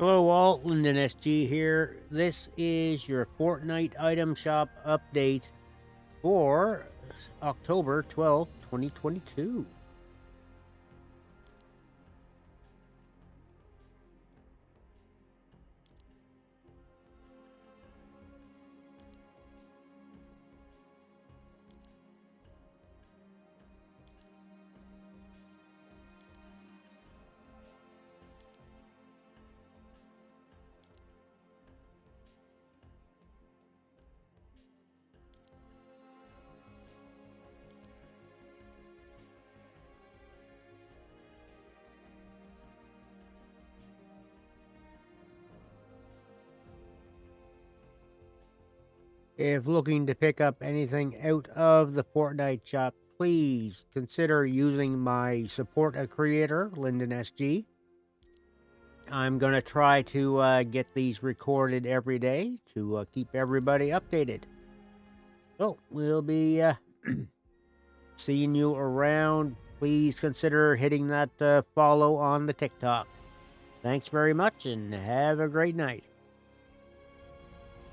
Hello all, Lyndon SG here. This is your Fortnite item shop update for October 12th, 2022. If looking to pick up anything out of the Fortnite shop, please consider using my support a creator, Lyndon SG. I'm going to try to uh, get these recorded every day to uh, keep everybody updated. So we'll be uh, seeing you around. Please consider hitting that uh, follow on the TikTok. Thanks very much and have a great night.